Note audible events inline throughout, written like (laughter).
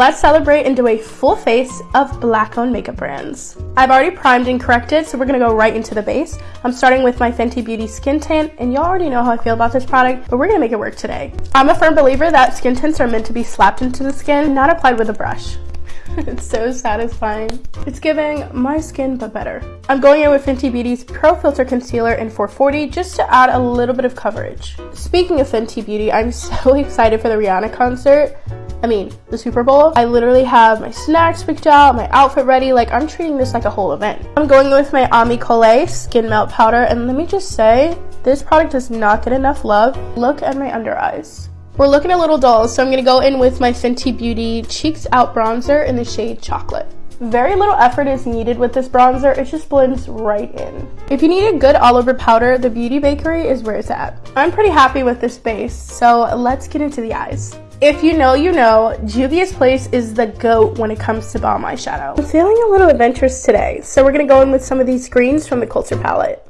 let's celebrate and do a full face of black owned makeup brands. I've already primed and corrected, so we're gonna go right into the base. I'm starting with my Fenty Beauty Skin Tint, and y'all already know how I feel about this product, but we're gonna make it work today. I'm a firm believer that skin tints are meant to be slapped into the skin, not applied with a brush. (laughs) it's so satisfying. It's giving my skin but better. I'm going in with Fenty Beauty's Pro Filter Concealer in 440 just to add a little bit of coverage. Speaking of Fenty Beauty, I'm (laughs) so excited for the Rihanna concert. I mean, the Super Bowl. I literally have my snacks picked out, my outfit ready, like I'm treating this like a whole event. I'm going with my Ami Colé Skin Melt Powder, and let me just say, this product does not get enough love. Look at my under eyes. We're looking a little dull, so I'm going to go in with my Fenty Beauty Cheeks Out Bronzer in the shade Chocolate. Very little effort is needed with this bronzer, it just blends right in. If you need a good all over powder, the Beauty Bakery is where it's at. I'm pretty happy with this base, so let's get into the eyes. If you know, you know, Juvia's Place is the GOAT when it comes to bomb eyeshadow. I'm feeling a little adventurous today, so we're gonna go in with some of these greens from the Culture palette.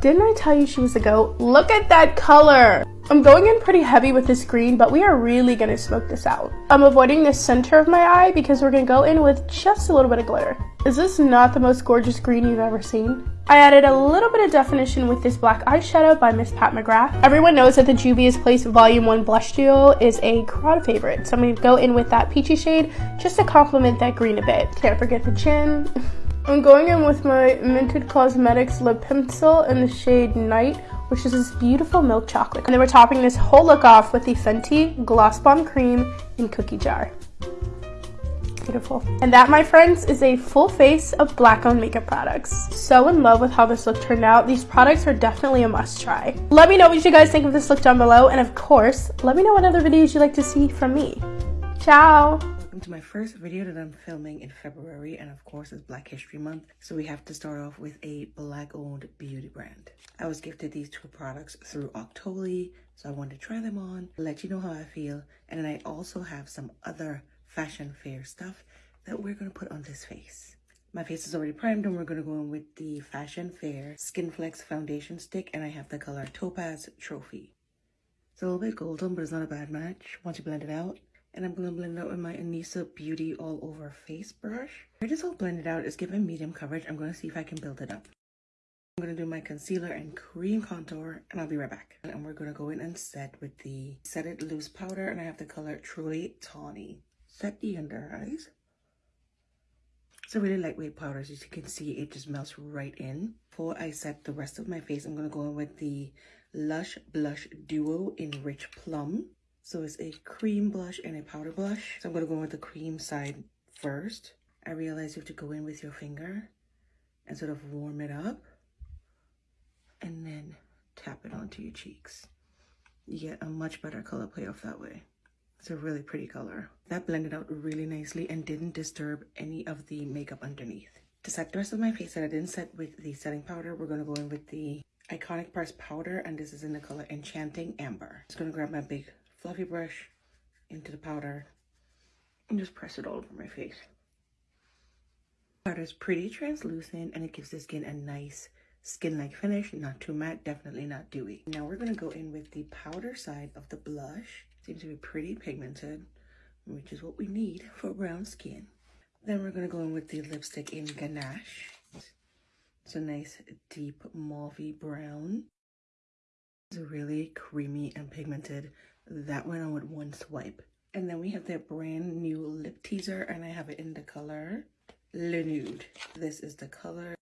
Didn't I tell you she was a GOAT? Look at that color! I'm going in pretty heavy with this green, but we are really gonna smoke this out. I'm avoiding the center of my eye because we're gonna go in with just a little bit of glitter. Is this not the most gorgeous green you've ever seen? I added a little bit of definition with this black eyeshadow by Miss Pat McGrath. Everyone knows that the Juvia's Place Volume 1 Blush Duo is a crowd favorite, so I'm gonna go in with that peachy shade just to complement that green a bit. Can't forget the chin. (laughs) I'm going in with my Mented Cosmetics lip pencil in the shade Night, which is this beautiful milk chocolate. And then we're topping this whole look off with the Fenty Gloss Bomb Cream in Cookie Jar. Beautiful. And that, my friends, is a full face of black-owned makeup products. So in love with how this look turned out. These products are definitely a must try. Let me know what you guys think of this look down below. And of course, let me know what other videos you'd like to see from me. Ciao! Welcome to my first video that I'm filming in February and of course it's Black History Month so we have to start off with a black owned beauty brand. I was gifted these two products through Octoly so I wanted to try them on, let you know how I feel and then I also have some other fashion fair stuff that we're going to put on this face. My face is already primed and we're going to go in with the Fashion Fair Skin Flex Foundation Stick and I have the color Topaz Trophy. It's a little bit golden but it's not a bad match once you blend it out. And I'm going to blend it out with my Anisa Beauty All Over Face brush. It is all blended out. It's giving medium coverage. I'm going to see if I can build it up. I'm going to do my concealer and cream contour and I'll be right back. And we're going to go in and set with the Set It Loose powder and I have the color Truly Tawny. Set the under eyes. It's a really lightweight powder. As you can see, it just melts right in. Before I set the rest of my face, I'm going to go in with the Lush Blush Duo in Rich Plum. So it's a cream blush and a powder blush. So I'm going to go with the cream side first. I realize you have to go in with your finger and sort of warm it up and then tap it onto your cheeks. You get a much better color payoff that way. It's a really pretty color. That blended out really nicely and didn't disturb any of the makeup underneath. To set the rest of my face that I didn't set with the setting powder, we're going to go in with the Iconic Press powder and this is in the color Enchanting Amber. Just going to grab my big fluffy brush into the powder and just press it all over my face. Powder is pretty translucent and it gives the skin a nice skin-like finish, not too matte, definitely not dewy. Now we're to go in with the powder side of the blush. Seems to be pretty pigmented, which is what we need for brown skin. Then we're to go in with the lipstick in Ganache. It's a nice deep mauvey brown. It's a really creamy and pigmented that went on with one swipe. And then we have their brand new lip teaser and I have it in the color Le Nude. This is the color.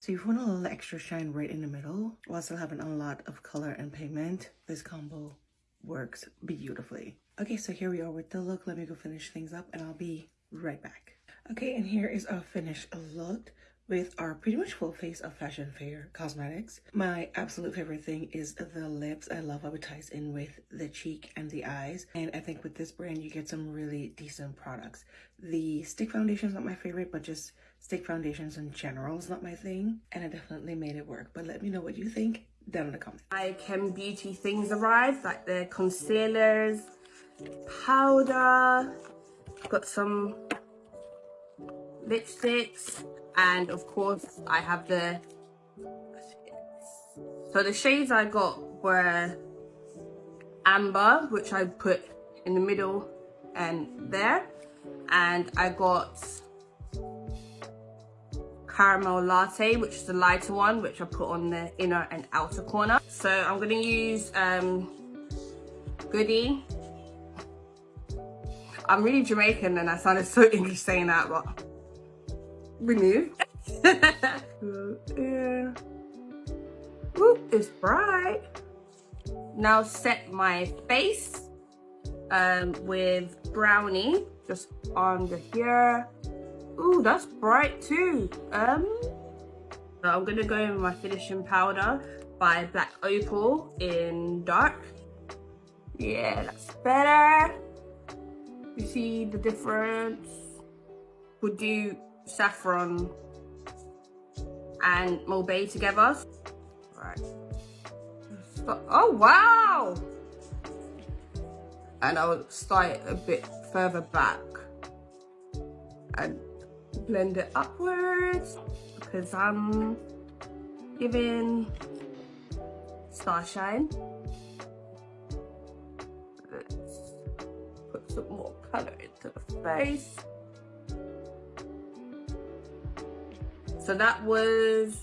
So if you want a little extra shine right in the middle while still having a lot of color and pigment, this combo works beautifully. Okay, so here we are with the look. Let me go finish things up and I'll be right back. Okay, and here is our finished look with our pretty much full face of Fashion Fair cosmetics. My absolute favorite thing is the lips. I love how it ties in with the cheek and the eyes. And I think with this brand, you get some really decent products. The stick foundation is not my favorite, but just stick foundations in general is not my thing. And I definitely made it work. But let me know what you think down in the comments. My Chem Beauty things arrived, like the concealers, powder, got some lipsticks, and of course I have the so the shades I got were amber which I put in the middle and there. And I got caramel latte, which is the lighter one, which I put on the inner and outer corner. So I'm gonna use um, Goody. I'm really Jamaican and I sounded so (laughs) English saying that, but remove. yeah. (laughs) Ooh, it's bright. Now set my face um, with brownie just under here. Ooh, that's bright too. Um, I'm gonna go in with my finishing powder by Black Opal in dark. Yeah, that's better. You see the difference? Would do saffron and Mulberry together. Right. Oh, wow! And I'll start a bit further back and blend it upwards because I'm giving starshine. Let's put some more color into the face. So that was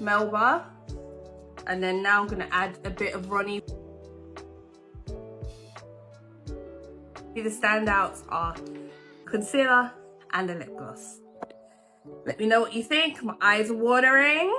Melba. And then now I'm gonna add a bit of Ronnie. The standouts are concealer and a lip gloss. Let me know what you think. My eyes are watering.